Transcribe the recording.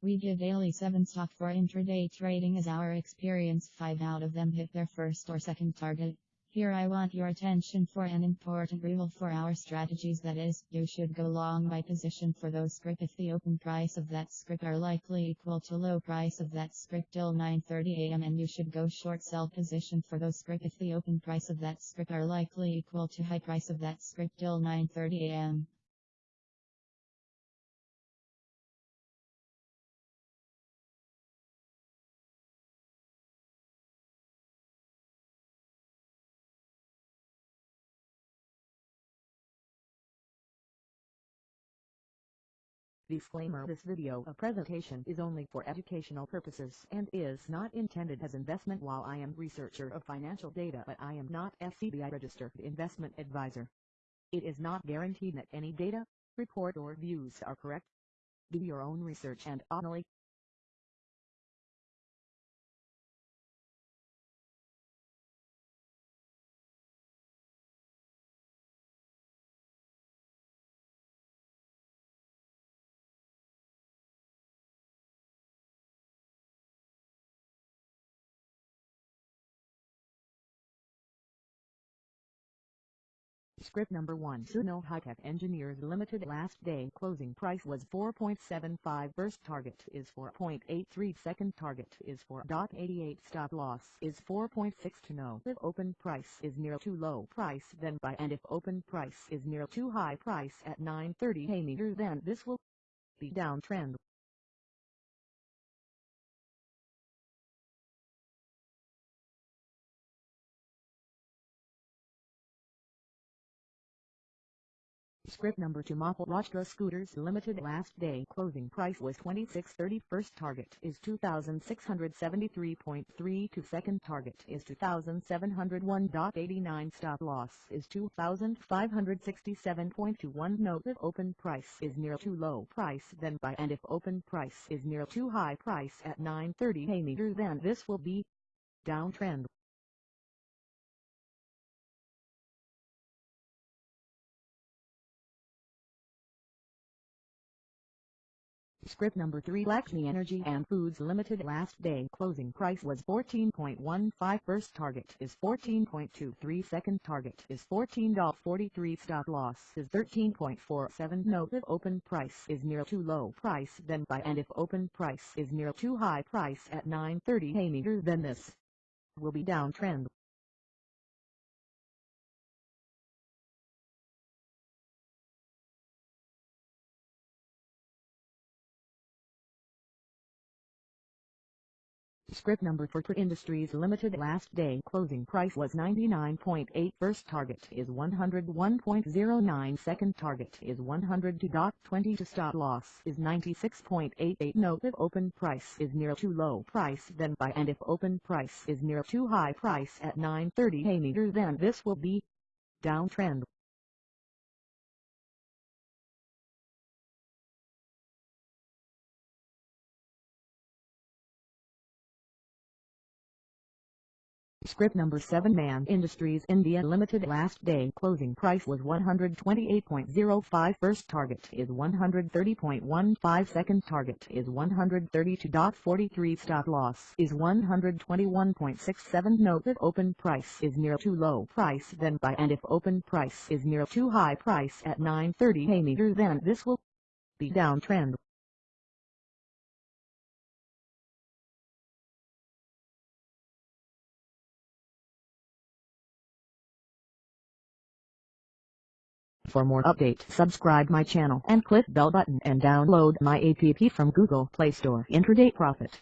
We give daily 7 stock for intraday trading as our experience 5 out of them hit their first or second target. Here I want your attention for an important rule for our strategies that is, you should go long by position for those script if the open price of that script are likely equal to low price of that script till 9.30 am and you should go short sell position for those script if the open price of that script are likely equal to high price of that script till 9.30 am. Disclaimer This video a presentation is only for educational purposes and is not intended as investment while I am researcher of financial data but I am not SEBI registered investment advisor. It is not guaranteed that any data, report or views are correct. Do your own research and only Script number 1 Sunil Hitech Engineers Limited last day closing price was 4.75 first target is 4.83 second target is 4.88 stop loss is 4.6 to if open price is near too low price then buy. And if open price is near too high price at 9.30 a meter then this will be downtrend Script number 2 Maharashtra Scooters Limited last day. Closing price was 26.30 first target is 2673.3 second target is 2701.89 stop loss is 2567.21 note if open price is near too low price then buy. And if open price is near too high price at 9.30 a meter then this will be downtrend Script number 3 Lakshmi Energy and Foods Limited last day. Closing price was 14.15 first target is 14.23 second target is $14.43 stop loss is 13.47 note if open price is near too low price then buy and if open price is near too high price at 9.30 a meter then this will be downtrend Script number for Trit Industries Limited last day closing price was 99.8 first target is 101.09 second target is 102.20 to stop loss is 96.88 note if open price is near too low price then buy and if open price is near too high price at 9.30 a meter then this will be downtrend Script number 7 Man Industries India Limited. Last day closing price was 128.05 first target is 130.15 second target is 132.43 stop loss is 121.67 note if open price is near too low price then buy. And if open price is near too high price at 9.30 a meter then this will be downtrend For more update subscribe my channel and click bell button and download my app from Google Play Store Intraday Profit.